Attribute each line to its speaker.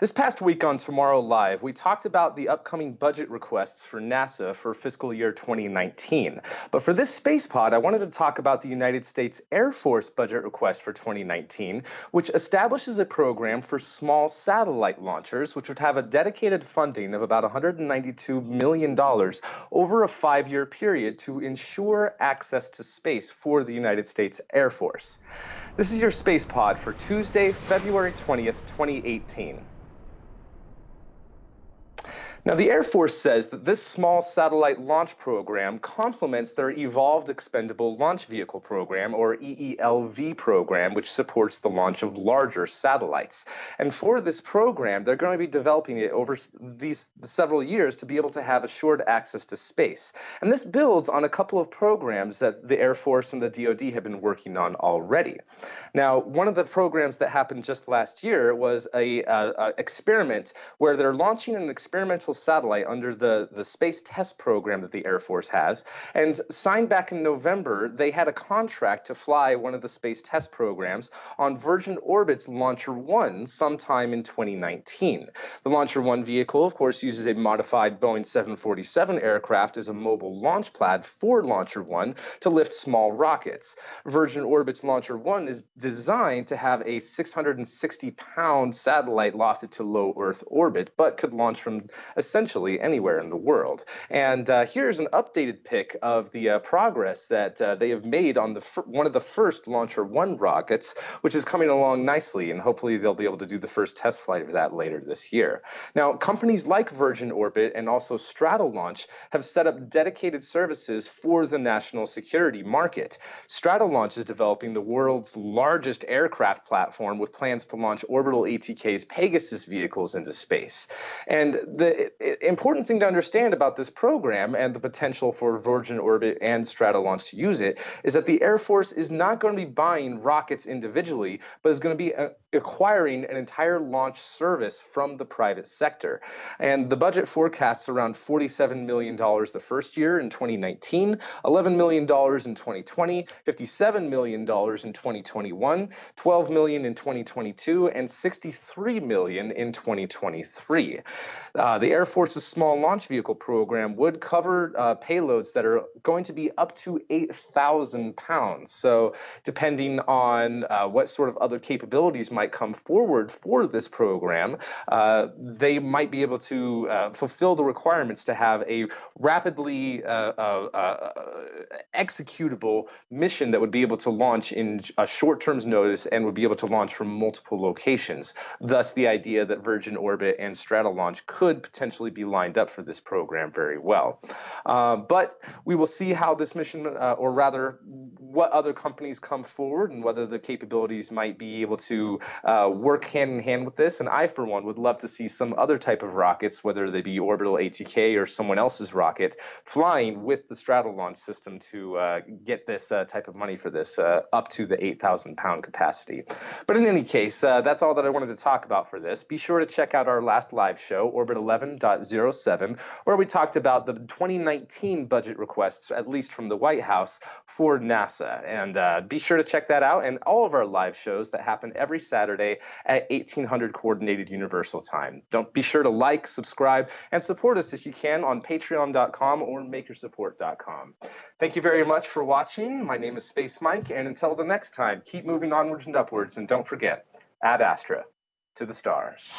Speaker 1: This past week on Tomorrow Live, we talked about the upcoming budget requests for NASA for fiscal year 2019. But for this space pod, I wanted to talk about the United States Air Force budget request for 2019, which establishes a program for small satellite launchers, which would have a dedicated funding of about $192 million over a five year period to ensure access to space for the United States Air Force. This is your space pod for Tuesday, February 20th, 2018. Now, the Air Force says that this small satellite launch program complements their Evolved Expendable Launch Vehicle program, or EELV program, which supports the launch of larger satellites. And for this program, they're going to be developing it over these several years to be able to have assured access to space. And this builds on a couple of programs that the Air Force and the DoD have been working on already. Now, one of the programs that happened just last year was a, a, a experiment where they're launching an experimental satellite under the, the Space Test Program that the Air Force has. And signed back in November, they had a contract to fly one of the Space Test Programs on Virgin Orbit's LauncherOne sometime in 2019. The LauncherOne vehicle, of course, uses a modified Boeing 747 aircraft as a mobile launch pad for LauncherOne to lift small rockets. Virgin Orbit's Launcher 1 is designed to have a 660 pound satellite lofted to low Earth orbit, but could launch from essentially anywhere in the world. And uh, here's an updated pic of the uh, progress that uh, they have made on the one of the first LauncherOne rockets, which is coming along nicely, and hopefully they'll be able to do the first test flight of that later this year. Now, companies like Virgin Orbit and also Stratolaunch have set up dedicated services for the national security market. Stratolaunch is developing the world's largest aircraft platform with plans to launch orbital ATK's Pegasus vehicles into space. And the important thing to understand about this program and the potential for Virgin Orbit and Stratolaunch to use it is that the Air Force is not going to be buying rockets individually, but is going to be uh, acquiring an entire launch service from the private sector. And the budget forecasts around $47 million the first year in 2019, $11 million in 2020, $57 million in 2021, $12 million in 2022, and 63 million in 2023. Uh, the Air Force's small launch vehicle program would cover uh, payloads that are going to be up to 8,000 pounds. So depending on uh, what sort of other capabilities might come forward for this program, uh, they might be able to uh, fulfill the requirements to have a rapidly uh, uh, executable mission that would be able to launch in a short term's notice and would be able to launch from multiple locations. Thus, the idea that Virgin Orbit and Stratolaunch could potentially be lined up for this program very well. but we will see how this mission, or rather, what other companies come forward and whether the capabilities might be able to uh, work hand in hand with this. And I, for one, would love to see some other type of rockets, whether they be orbital ATK or someone else's rocket, flying with the Stratolaunch system to uh, get this uh, type of money for this uh, up to the 8,000 pound capacity. But in any case, uh, that's all that I wanted to talk about for this. Be sure to check out our last live show, Orbit 11.07, where we talked about the 2019 budget requests, at least from the White House, for NASA. And uh, be sure to check that out and all of our live shows that happen every Saturday at 1800 Coordinated Universal Time. Don't be sure to like, subscribe, and support us if you can on patreon.com or makersupport.com. Thank you very much for watching. My name is Space Mike, and until the next time, keep moving onwards and upwards, and don't forget, ad astra, to the stars.